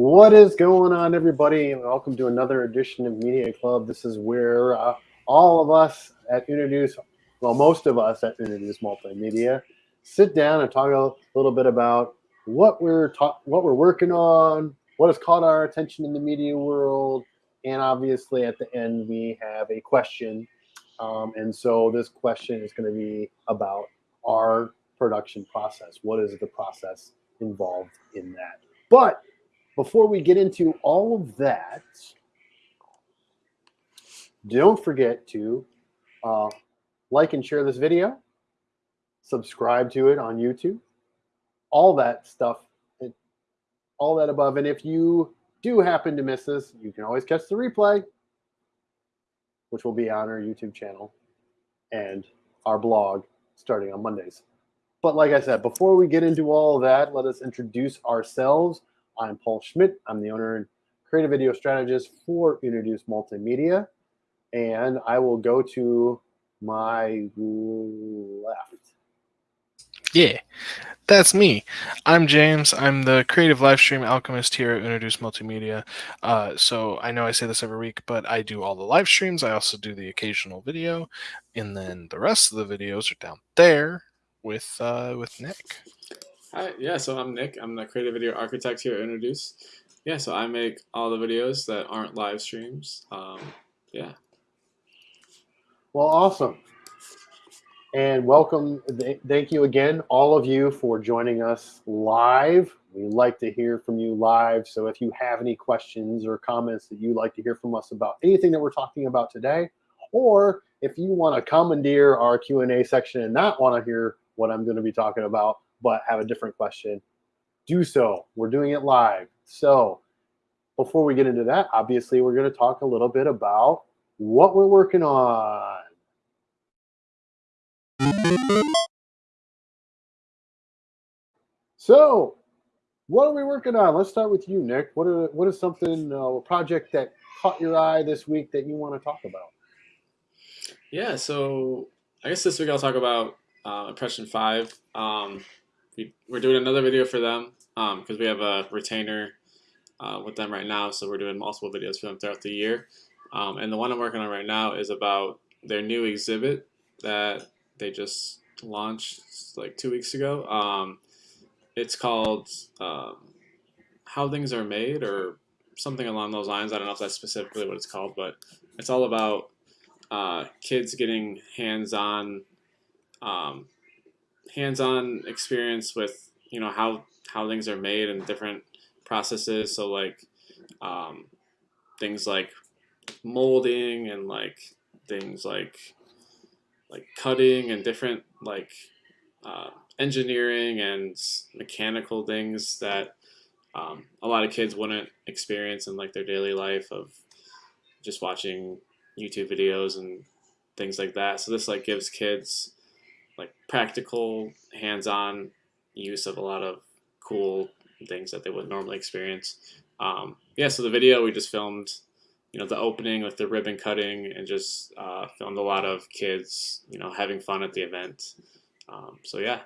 What is going on, everybody? Welcome to another edition of Media Club. This is where uh, all of us at Introduce, well, most of us at Introduce Multimedia, sit down and talk a little bit about what we're what we're working on, what has caught our attention in the media world, and obviously at the end we have a question. Um, and so this question is going to be about our production process. What is the process involved in that? But before we get into all of that, don't forget to uh, like and share this video, subscribe to it on YouTube, all that stuff, all that above. And if you do happen to miss this, you can always catch the replay, which will be on our YouTube channel and our blog starting on Mondays. But like I said, before we get into all of that, let us introduce ourselves. I'm Paul Schmidt. I'm the owner and creative video strategist for Introduce Multimedia. And I will go to my left. Yeah, that's me. I'm James. I'm the creative live stream alchemist here at Introduce Multimedia. Uh, so I know I say this every week, but I do all the live streams. I also do the occasional video, and then the rest of the videos are down there with uh, with Nick. Hi, yeah. So I'm Nick. I'm the creative video architect here at Introduce. Yeah, so I make all the videos that aren't live streams. Um, yeah. Well, awesome. And welcome. Thank you again, all of you, for joining us live. We like to hear from you live. So if you have any questions or comments that you'd like to hear from us about anything that we're talking about today, or if you want to commandeer our Q&A section and not want to hear what I'm going to be talking about, but have a different question, do so. We're doing it live. So before we get into that, obviously, we're going to talk a little bit about what we're working on. So, what are we working on? Let's start with you, Nick. What are what is something uh, a project that caught your eye this week that you want to talk about? Yeah, so I guess this week I'll talk about uh, Impression Five. Um, we, are doing another video for them because um, we have a retainer uh, with them right now, so we're doing multiple videos for them throughout the year. Um, and the one I'm working on right now is about their new exhibit that they just launched like two weeks ago. Um, it's called um, How Things Are Made or something along those lines. I don't know if that's specifically what it's called, but it's all about uh, kids getting hands-on um, hands-on experience with you know how how things are made and different processes. So like um, things like molding and like things like like cutting and different like uh, engineering and mechanical things that um, a lot of kids wouldn't experience in like their daily life of just watching YouTube videos and things like that. So this like gives kids like practical, hands-on use of a lot of cool things that they wouldn't normally experience. Um, yeah, so the video we just filmed you know the opening with the ribbon cutting and just uh, filmed a lot of kids you know having fun at the event. Um, so yeah.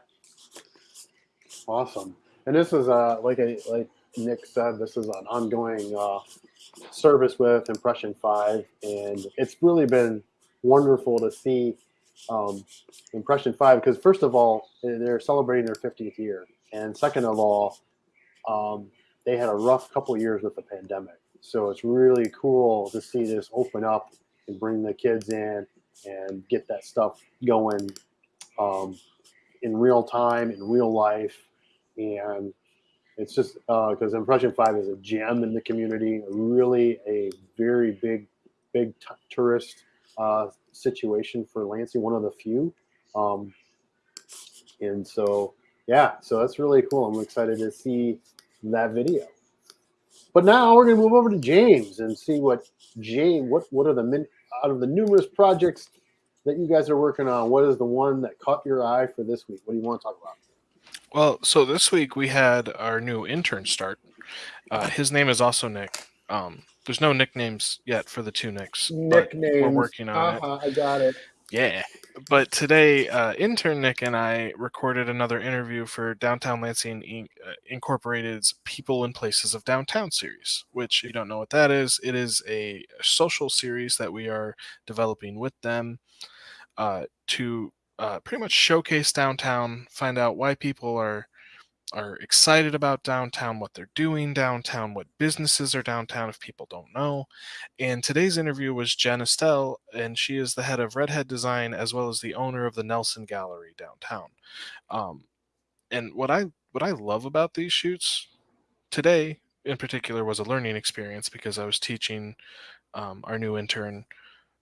Awesome. And this is uh like a, like nick said this is an ongoing uh, service with impression 5 and it's really been wonderful to see um, impression 5 because first of all they're celebrating their 50th year and second of all um, they had a rough couple years with the pandemic so it's really cool to see this open up and bring the kids in and get that stuff going um, in real time, in real life. And it's just because uh, Impression 5 is a gem in the community, really a very big, big tourist uh, situation for Lansing, one of the few. Um, and so, yeah, so that's really cool. I'm excited to see that video. But now we're going to move over to James and see what James, what, what are the min, out of the numerous projects that you guys are working on, what is the one that caught your eye for this week? What do you want to talk about? Well, so this week we had our new intern start. Uh, his name is also Nick. Um, there's no nicknames yet for the two Nicks. Nicknames. We're working on uh-huh, it. I got it. Yeah. But today, uh, intern Nick and I recorded another interview for Downtown Lansing Inc. Uh, Incorporated's People and Places of Downtown series, which, if you don't know what that is, it is a social series that we are developing with them uh, to uh, pretty much showcase downtown, find out why people are are excited about downtown, what they're doing downtown, what businesses are downtown if people don't know. And today's interview was Jen Estelle, and she is the head of Redhead Design as well as the owner of the Nelson Gallery downtown. Um, and what I what I love about these shoots today in particular was a learning experience because I was teaching um, our new intern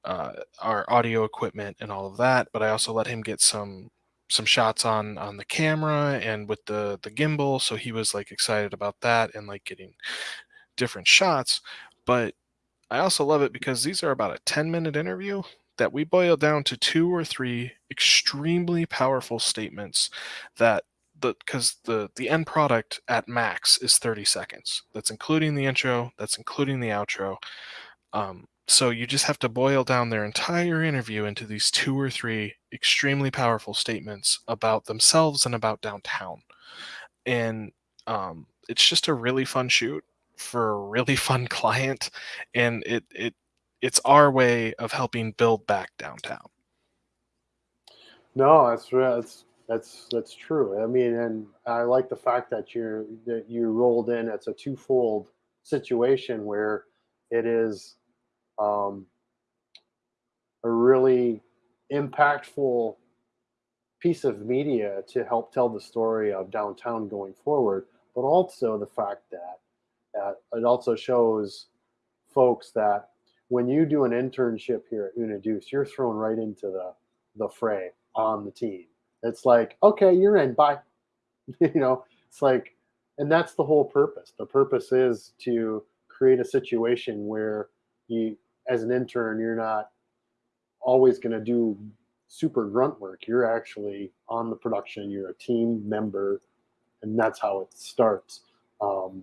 uh, our audio equipment and all of that, but I also let him get some some shots on on the camera and with the the gimbal so he was like excited about that and like getting different shots but i also love it because these are about a 10 minute interview that we boil down to two or three extremely powerful statements that the because the the end product at max is 30 seconds. That's including the intro that's including the outro um, so you just have to boil down their entire interview into these two or three extremely powerful statements about themselves and about downtown. And um, it's just a really fun shoot for a really fun client, and it it it's our way of helping build back downtown. No, that's that's that's that's true. I mean, and I like the fact that you're that you rolled in. It's a twofold situation where it is um, a really impactful piece of media to help tell the story of downtown going forward, but also the fact that, that it also shows folks that when you do an internship here at Introduce, you're thrown right into the, the fray on the team. It's like, okay, you're in, bye. you know, it's like, and that's the whole purpose. The purpose is to create a situation where you as an intern, you're not always going to do super grunt work. You're actually on the production. You're a team member, and that's how it starts. Um,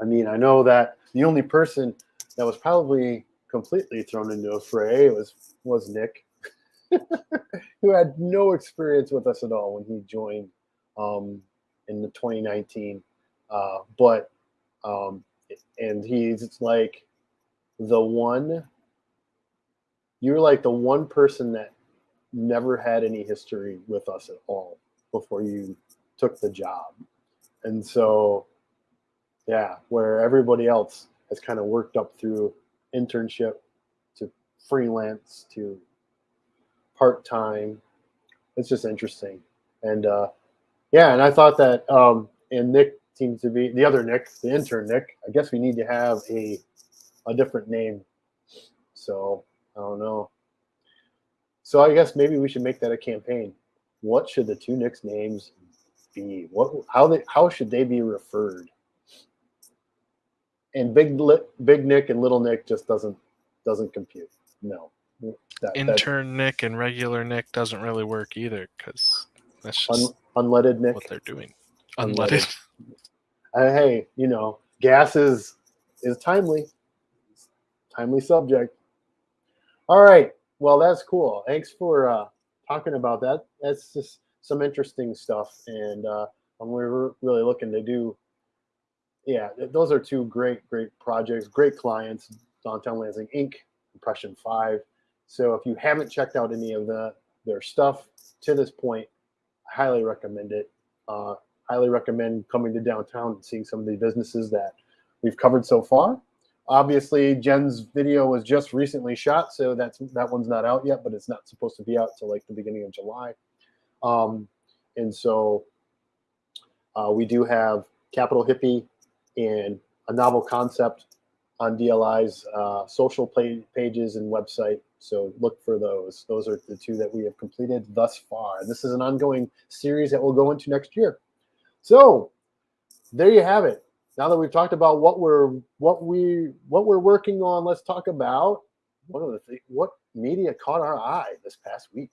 I mean, I know that the only person that was probably completely thrown into a fray was was Nick, who had no experience with us at all when he joined um, in the 2019. Uh, but um, and he's like the one you're like the one person that never had any history with us at all before you took the job. And so, yeah, where everybody else has kind of worked up through internship to freelance to part time. It's just interesting. And uh, yeah, and I thought that, um, and Nick seems to be the other Nick, the intern Nick. I guess we need to have a a different name. So I don't know. So I guess maybe we should make that a campaign. What should the two Nicks names be? What how they how should they be referred? And big big Nick and little Nick just doesn't doesn't compute. No. That, Intern Nick and regular Nick doesn't really work either because that's just un, unleaded Nick. What they're doing. Unleaded. unleaded. Uh, hey, you know, gas is is timely timely subject. All right. Well, that's cool. Thanks for uh, talking about that. That's just some interesting stuff, and uh, we're really looking to do. Yeah, those are two great, great projects, great clients. Downtown Lansing Inc., Impression Five. So if you haven't checked out any of the their stuff to this point, I highly recommend it. Uh, highly recommend coming to downtown and seeing some of the businesses that we've covered so far. Obviously, Jen's video was just recently shot, so that's that one's not out yet, but it's not supposed to be out till like the beginning of July. Um, and so uh, we do have Capital Hippie and a novel concept on DLI's uh, social pages and website. So look for those. Those are the two that we have completed thus far. And this is an ongoing series that we'll go into next year. So there you have it now that we've talked about what we're what we what we're working on, let's talk about one of the things what media caught our eye this past week.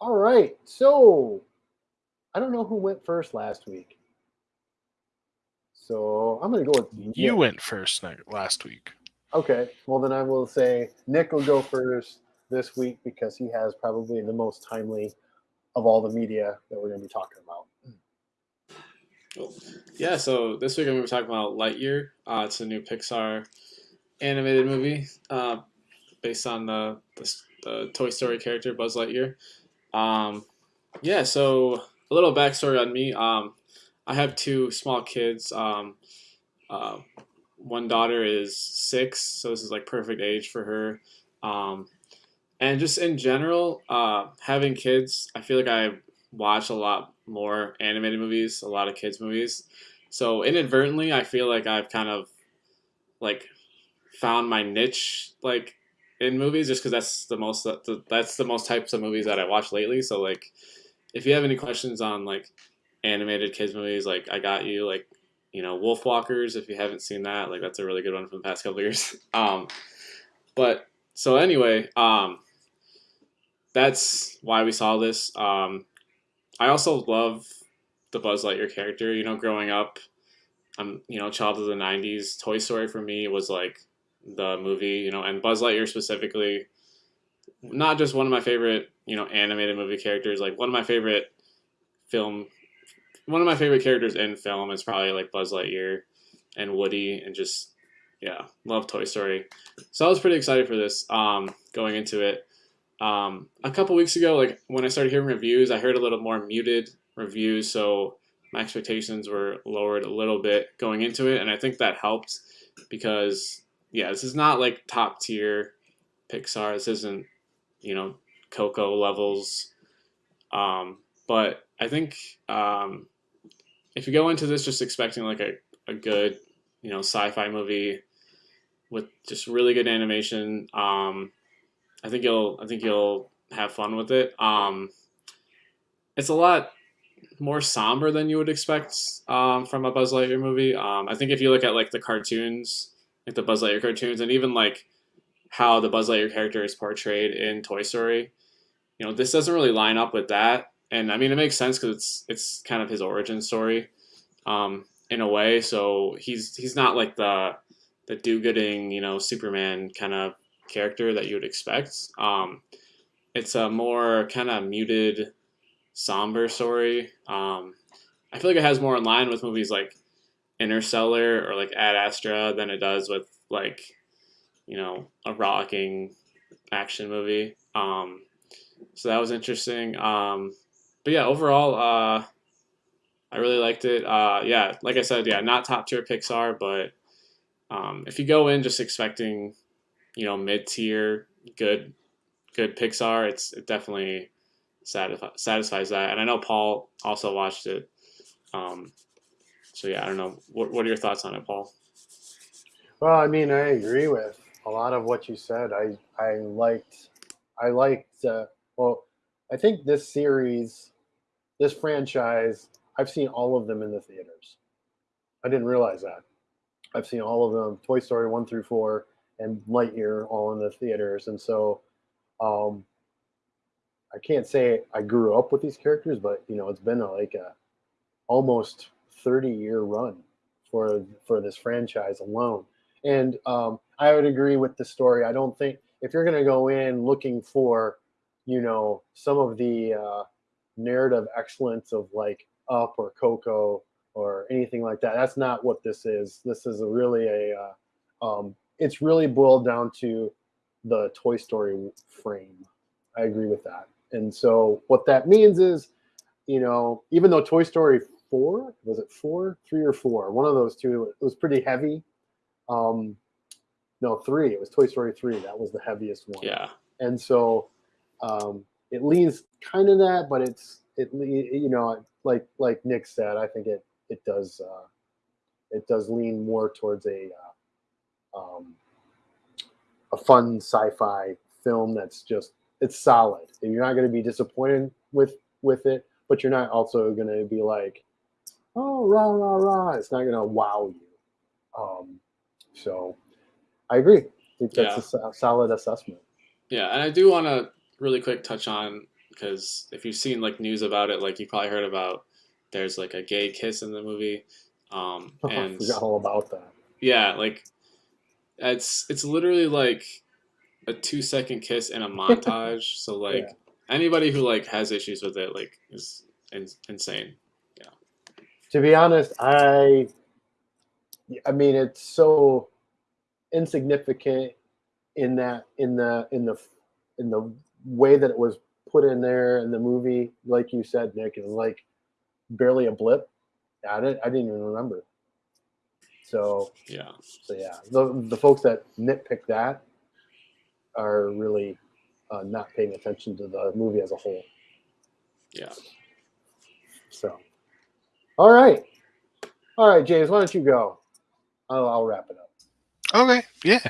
All right, so I don't know who went first last week. So I'm gonna go with You Nick. went first last week. Okay, well then I will say Nick will go first this week because he has probably the most timely of all the media that we're going to be talking about. Yeah, so this week I'm going to be talking about Lightyear. Uh, it's a new Pixar animated movie uh, based on the, the, the Toy Story character Buzz Lightyear. Um, yeah, so a little backstory on me. Um, I have two small kids. Um, uh, one daughter is six, so this is like perfect age for her. Um, and just in general, uh, having kids, I feel like I watch a lot more animated movies, a lot of kids movies. So inadvertently, I feel like I've kind of like found my niche like in movies just because that's the most that's the most types of movies that I watch lately. So like, if you have any questions on like animated kids movies, like I got you. Like you know, Wolf Walkers. If you haven't seen that, like that's a really good one from the past couple years. Um, but so anyway, um, that's why we saw this. Um, I also love the Buzz Lightyear character. You know, growing up, I'm you know, child of the '90s. Toy Story for me was like the movie. You know, and Buzz Lightyear specifically, not just one of my favorite you know animated movie characters. Like one of my favorite film, one of my favorite characters in film is probably like Buzz Lightyear and Woody, and just yeah, love Toy Story. So I was pretty excited for this. Um, going into it. Um, a couple weeks ago, like when I started hearing reviews, I heard a little more muted reviews, so my expectations were lowered a little bit going into it, and I think that helped because yeah, this is not like top tier Pixar. This isn't you know Coco levels, um, but I think um, if you go into this just expecting like a, a good you know sci-fi movie with just really good animation. Um, I think you'll I think you'll have fun with it. Um, it's a lot more somber than you would expect um, from a Buzz Lightyear movie. Um, I think if you look at like the cartoons, like the Buzz Lightyear cartoons, and even like how the Buzz Lightyear character is portrayed in Toy Story, you know, this doesn't really line up with that. And I mean, it makes sense because it's it's kind of his origin story, um, in a way. So he's he's not like the the do-gooding, you know, Superman kind of character that you would expect. Um, it's a more kind of muted, somber story. Um, I feel like it has more in line with movies like Interstellar or like Ad Astra than it does with like, you know, a rocking action movie. Um, so that was interesting. Um, but yeah, overall, uh, I really liked it. Uh, yeah, like I said, yeah, not top tier Pixar, but um, if you go in just expecting you know mid tier good good Pixar, it's it definitely satisfi- satisfies that. And I know Paul also watched it. Um, so yeah, I don't know. What what are your thoughts on it, Paul? Well, I mean, I agree with a lot of what you said. I I liked I liked uh, well, I think this series, this franchise, I've seen all of them in the theaters. I didn't realize that. I've seen all of them, Toy Story one through four and Lightyear all in the theaters. And so um, I can't say I grew up with these characters, but you know, it's been a, like a almost 30 year run for for this franchise alone. And um, I would agree with the story. I don't think if you're going to go in looking for, you know, some of the uh, narrative excellence of like Up or Coco or anything like that, that's not what this is. This is a really a uh, um, it's really boiled down to the Toy Story frame. I agree with that. And so what that means is, you know, even though Toy Story four was it four, three or four, one of those two, it was pretty heavy. Um, no, three. It was Toy Story three. That was the heaviest one. Yeah. And so um, it leans kind of that, but it's it you know like like Nick said, I think it it does uh, it does lean more towards a uh, um, a fun sci-fi film that's just it's solid. And you're not going to be disappointed with with it, but you're not also going to be like, oh rah rah rah. It's not going to wow you. Um, so I agree. I think that's Yeah. a so- solid assessment. Yeah, and I do want to really quick touch on because if you've seen like news about it, like you probably heard about there's like a gay kiss in the movie. Um, I and forgot all about that. yeah, like it's it's literally like a two second kiss and a montage. so like Yeah. anybody who like has issues with it like is in, insane. Yeah. To be honest, I, I mean, it's so insignificant in that in the in the in the way that it was put in there in the movie. Like you said, Nick, it was like barely a blip. I didn't I didn't even remember. So Yeah. so yeah, the the folks that nitpick that are really uh, not paying attention to the movie as a whole. Yeah. So, all right, all right, James, why don't you go? I'll, I'll wrap it up. Okay, yeah.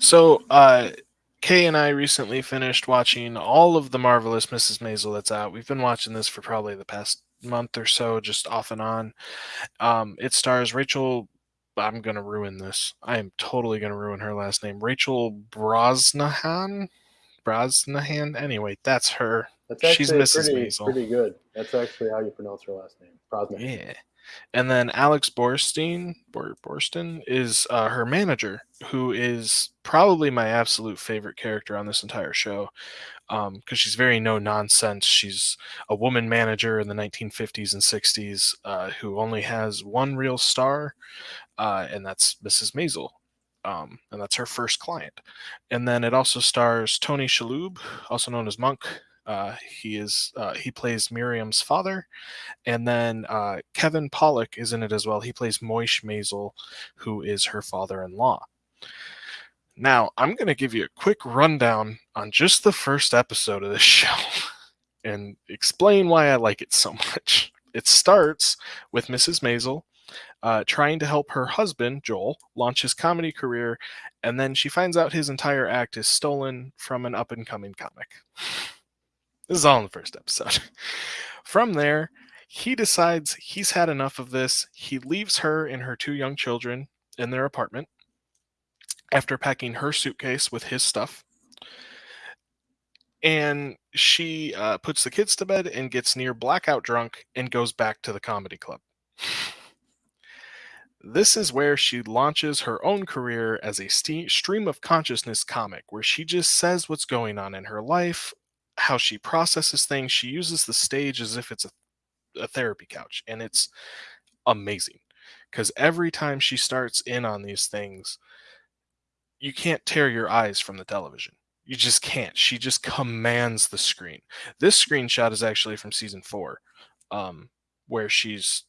So, uh, Kay and I recently finished watching all of the marvelous Mrs. Maisel that's out. We've been watching this for probably the past month or so, just off and on. Um, it stars Rachel. I'm gonna ruin this. I am totally gonna ruin her last name. Rachel Brosnahan. Brosnahan. Anyway, that's her. That's She's Mrs. pretty Maisel. pretty good. That's actually how you pronounce her last name, Brosnan. Yeah. And then Alex Borstein, Bor- Borstein is uh, her manager, who is probably my absolute favorite character on this entire show. Because she's very no nonsense. She's a woman manager in the 1950s and 60s uh, who only has one real star, uh, and that's Mrs. Maisel. Um, and that's her first client. And then it also stars Tony Shalhoub, also known as Monk. Uh, he is uh, he plays Miriam's father, and then uh, Kevin Pollak is in it as well. He plays Moish Maisel, who is her father-in-law. Now, I'm going to give you a quick rundown on just the first episode of this show and explain why I like it so much. It starts with Mrs. Maisel uh, trying to help her husband, Joel, launch his comedy career, and then she finds out his entire act is stolen from an up and coming comic. This is all in the first episode. From there, he decides he's had enough of this. He leaves her and her two young children in their apartment after packing her suitcase with his stuff. And she uh, puts the kids to bed and gets near blackout drunk and goes back to the comedy club. This is where she launches her own career as a stream of consciousness comic, where she just says what's going on in her life, how she processes things. She uses the stage as if it's a, a therapy couch, and it's amazing because every time she starts in on these things, you can't tear your eyes from the television. You just can't. She just commands the screen. This screenshot is actually from season four, um, where she's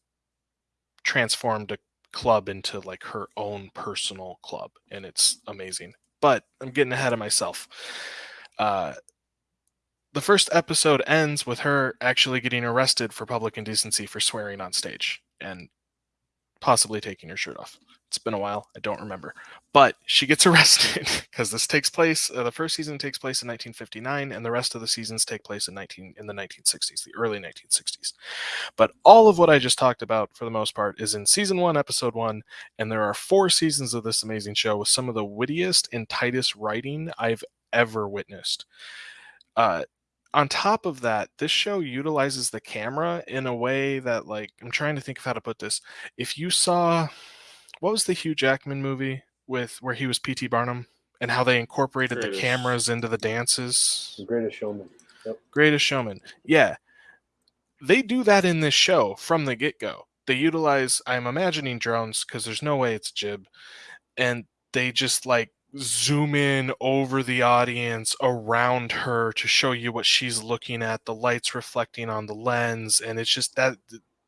transformed a club into like her own personal club, and it's amazing. But I'm getting ahead of myself. Uh, the first episode ends with her actually getting arrested for public indecency for swearing on stage and possibly taking her shirt off. It's been a while. I don't remember. But she gets arrested because this takes place. Uh, the first season takes place in 1959, and the rest of the seasons take place in 19 in the 1960s, the early 1960s. But all of what I just talked about, for the most part, is in season one, episode one, and there are four seasons of this amazing show with some of the wittiest and tightest writing I've ever witnessed. Uh, on top of that, this show utilizes the camera in a way that, like, I'm trying to think of how to put this. If you saw, what was the Hugh Jackman movie with where he was P.T. Barnum and how they incorporated the cameras into the dances? The greatest showman. Greatest Showman. Yeah. They do that in this show from the get go. They utilize, I'm imagining drones because there's no way it's Jib. And they just like zoom in over the audience around her to show you what she's looking at, the lights reflecting on the lens. And it's just that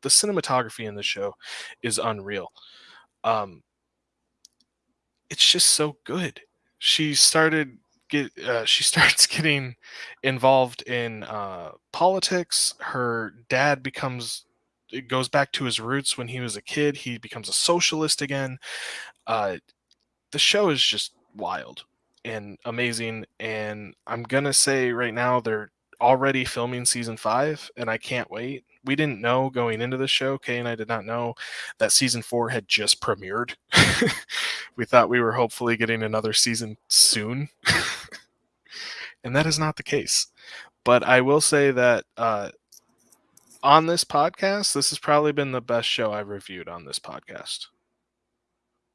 the cinematography in the show is unreal. Um, it's just so good. She started get uh, she starts getting involved in uh, politics. Her dad becomes it goes back to his roots when he was a kid. He becomes a socialist again. Uh, the show is just wild and amazing. And I'm gonna say right now they're already filming season five, and I can't wait. We didn't know going into the show. Kay and I did not know that season four had just premiered. we thought we were hopefully getting another season soon, and that is not the case. But I will say that uh, on this podcast, this has probably been the best show I've reviewed on this podcast.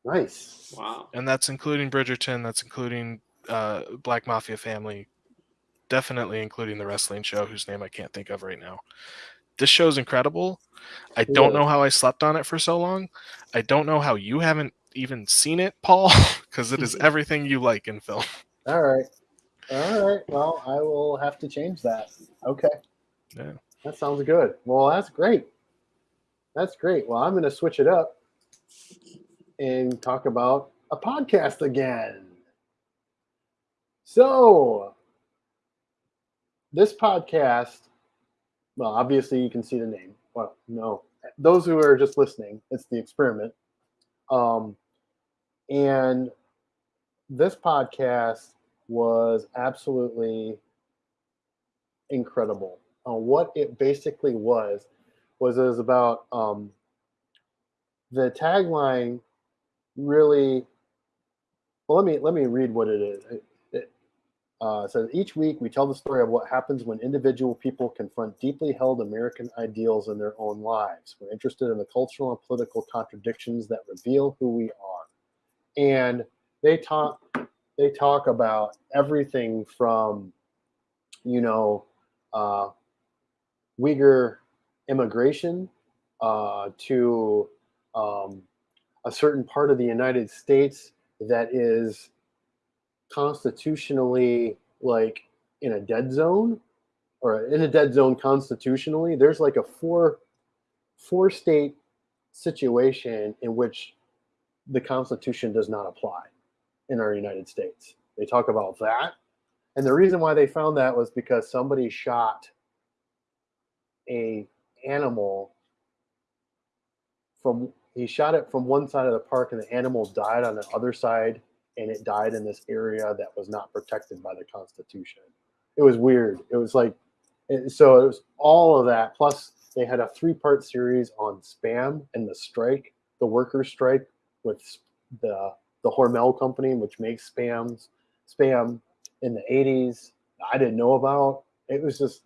Nice. Wow. And that's including Bridgerton, that's including uh, Black Mafia Family, definitely including the wrestling show whose name I can't think of right now. This show's incredible. I don't know how I slept on it for so long. I don't know how you haven't even seen it, Paul, because it is everything you like in film. All right. All right. Well, I will have to change that. Okay. Yeah. That sounds good. Well, that's great. That's great. Well, I'm going to switch it up and talk about a podcast again. So, this podcast, well, obviously you can see the name. Well, no, those who are just listening, it's the experiment. Um, and this podcast was absolutely incredible. Uh, what it basically was was it was about um, the tagline. Really, well, let me let me read what it is. It, it uh, says each week we tell the story of what happens when individual people confront deeply held American ideals in their own lives. We're interested in the cultural and political contradictions that reveal who we are, and they talk they talk about everything from you know uh, Uyghur immigration uh, to um, a certain part of the United States that is constitutionally like in a dead zone or in a dead zone constitutionally. There's like a four four state situation in which the Constitution does not apply in our United States. They talk about that. And the reason why they found that was because somebody shot a animal from he shot it from one side of the park and the animal died on the other side and it died in this area that was not protected by the constitution. It was weird. It was like so it was all of that plus they had a three part series on spam and the strike the workers strike with the the hormel company which makes spams spam in the 80s i didn't know about. It was just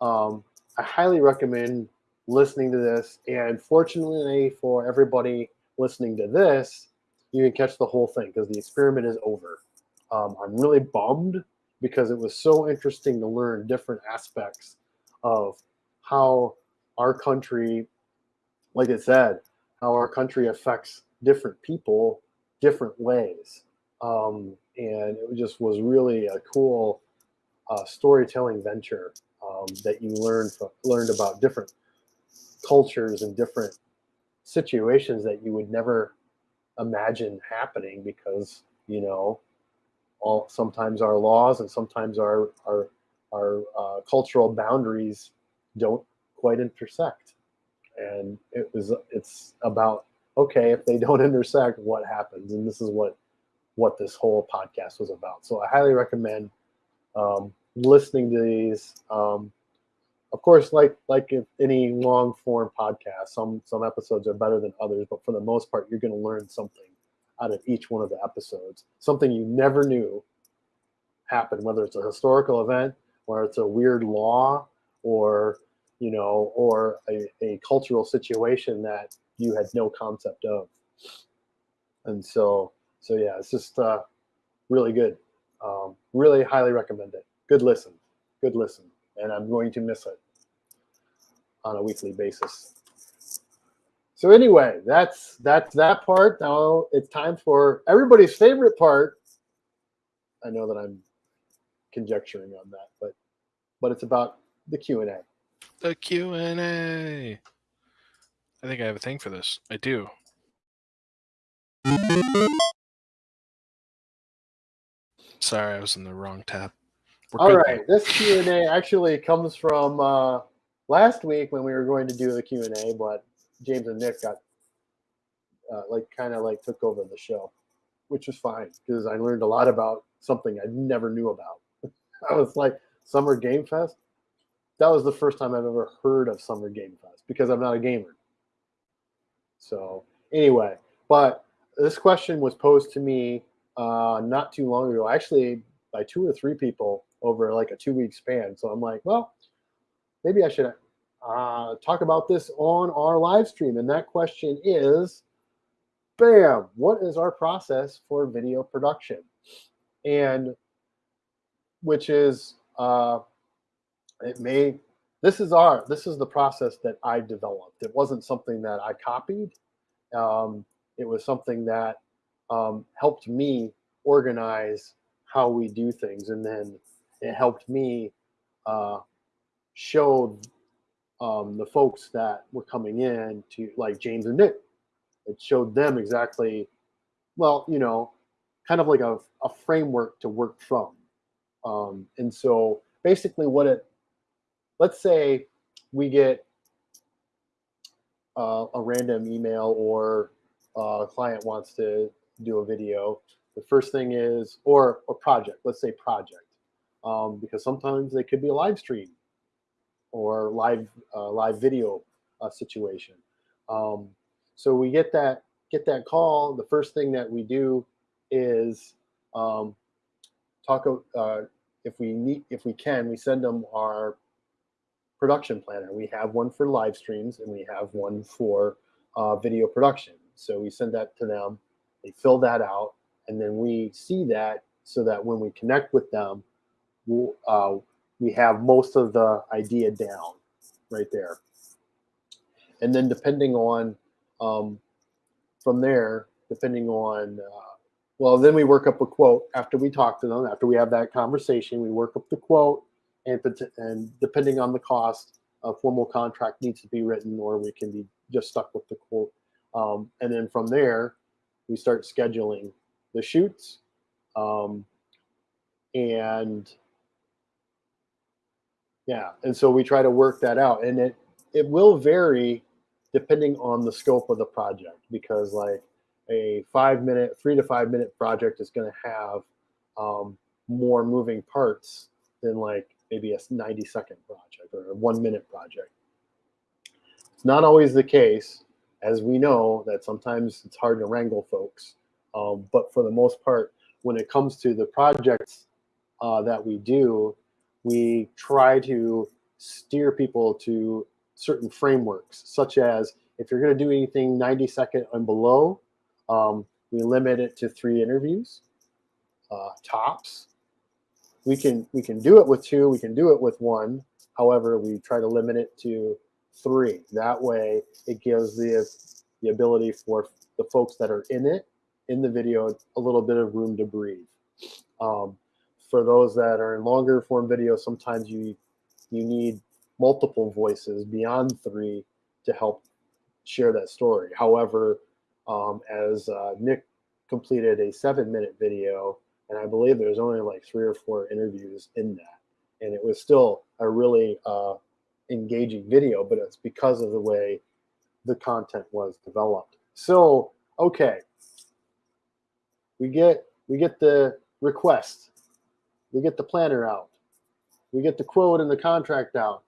um, i highly recommend listening to this. And fortunately for everybody listening to this, you can catch the whole thing because the experiment is over. Um, I'm really bummed because it was so interesting to learn different aspects of how our country, like I said, how our country affects different people different ways. Um, and it just was really a cool uh, storytelling venture um, that you learned learned about different cultures and different situations that you would never imagine happening because you know all sometimes our laws and sometimes our our our uh, cultural boundaries don't quite intersect. And it was it's about okay if they don't intersect what happens? And this is what what this whole podcast was about. So i highly recommend um, listening to these. Um, of course, like like if any long form podcast, some some episodes are better than others, but for the most part, you're going to learn something out of each one of the episodes, something you never knew happened, whether it's a historical event, or it's a weird law, or you know, or a, a cultural situation that you had no concept of. And so, so yeah, it's just uh, really good. Um, really highly recommend it. Good listen. Good listen and I'm going to miss it on a weekly basis. So anyway, that's that's that part. Now it's time for everybody's favorite part. I know that I'm conjecturing on that, but but it's about the Q and A. The Q and A. I think I have a thing for this. I do. Sorry, I was in the wrong tab. We're All right, this Q and A actually comes from uh, last week when we were going to do the Q and A, but James and Nick got uh, like kind of like took over the show, which was fine because I learned a lot about something I never knew about. I was like Summer Game Fest. That was the first time I've ever heard of Summer Game Fest because I'm not a gamer. So anyway, but this question was posed to me uh, not too long ago, actually by two or three people over like a two week span. So I'm like, well, maybe I should uh, talk about this on our live stream. And that question is, bam, what is our process for video production? And which is, uh, it may, this is our, this is the process that I developed. It wasn't something that I copied. Um, it was something that um, helped me organize how we do things. And then it helped me uh, show um, the folks that were coming in to like James and Nick. It showed them exactly, well, you know, kind of like a, a framework to work from. Um, and so basically what it, let's say we get uh, a random email or uh, a client wants to do a video. The first thing is, or a project, let's say project, um, because sometimes they could be a live stream or live uh, live video uh, situation. Um, so we get that get that call. The first thing that we do is um, talk. Uh, if we need, if we can, we send them our production planner. We have one for live streams and we have one for uh, video production. So we send that to them. They fill that out, and then we see that so that when we connect with them, uh, we have most of the idea down right there. And then depending on, um, from there, depending on, uh, well, then we work up a quote after we talk to them, after we have that conversation, we work up the quote and, and depending on the cost, a formal contract needs to be written or we can be just stuck with the quote. Um, and then from there, we start scheduling the shoots. Um, and yeah, and so we try to work that out, and it it will vary depending on the scope of the project because like a five minute, three to five minute project is going to have um, more moving parts than like maybe a 90 second project or a one minute project. It's not always the case, as we know that sometimes it's hard to wrangle folks. Um, but for the most part, when it comes to the projects uh, that we do, we try to steer people to certain frameworks, such as if you're going to do anything 90 second and below, um, we limit it to three interviews, uh, tops. We can we can do it with two, we can do it with one. However, we try to limit it to three. That way, it gives the the ability for the folks that are in it in the video a little bit of room to breathe. Um, for those that are in longer form videos, sometimes you you need multiple voices beyond three to help share that story. However, um, as uh, Nick completed a seven minute video, and I believe there's only like three or four interviews in that, and it was still a really uh, engaging video, but it's because of the way the content was developed. So, okay, we get we get the request we get the planner out. We get the quote and the contract out.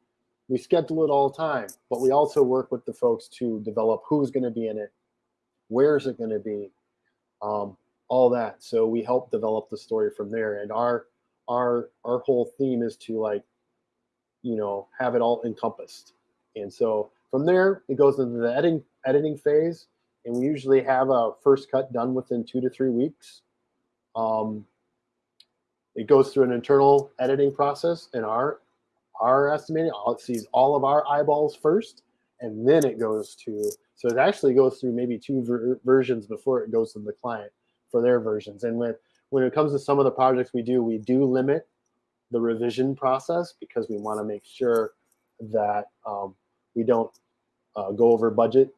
We schedule it all the time, but we also work with the folks to develop who's going to be in it, where is it going to be, um, all that. So we help develop the story from there. And our our our whole theme is to like, you know, have it all encompassed. And so from there, it goes into the editing editing phase, and we usually have a first cut done within two to three weeks. Um, it goes through an internal editing process in our our estimating. It sees all of our eyeballs first, and then it goes to. So it actually goes through maybe two ver versions before it goes to the client for their versions. And when when it comes to some of the projects we do, we do limit the revision process because we want to make sure that um, we don't uh, go over budget.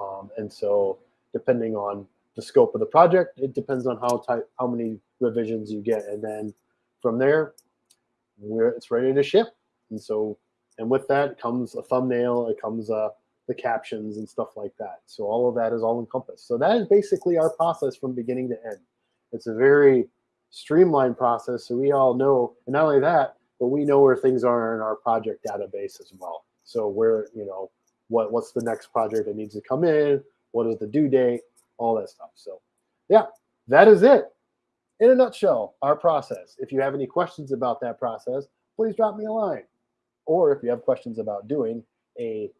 Um, and so depending on the scope of the project, it depends on how tight, how many revisions you get. And then from there, we're, it's ready to ship. And so, and with that comes a thumbnail, it comes uh, the captions and stuff like that. So all of that is all encompassed. So that is basically our process from beginning to end. It's a very streamlined process. So we all know, and not only that, but we know where things are in our project database as well. So where, you know, what what's the next project that needs to come in, what is the due date, all that stuff. So yeah, that is it in a nutshell, our process. If you have any questions about that process, please drop me a line. Or if you have questions about doing, a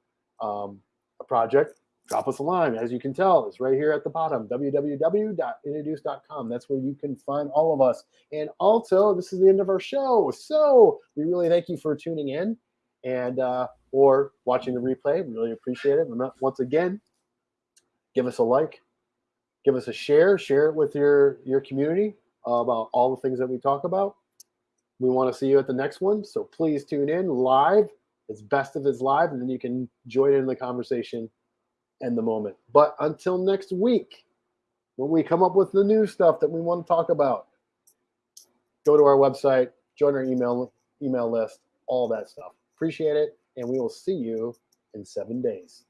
um, a project, drop us a line. As you can tell, it's right here at the bottom www.introduce.com. That's where you can find all of us. And also, this is the end of our show. So we really thank you for tuning in and uh, or watching the replay. We really appreciate it. And once again, give us a like, give us a share, share it with your your community uh, about all the things that we talk about. We want to see you at the next one, so please tune in live. It's best if it's live, and then you can join in the conversation and the moment. But until next week, when we come up with the new stuff that we want to talk about, go to our website, join our email email list, all that stuff. Appreciate it, and we will see you in seven days.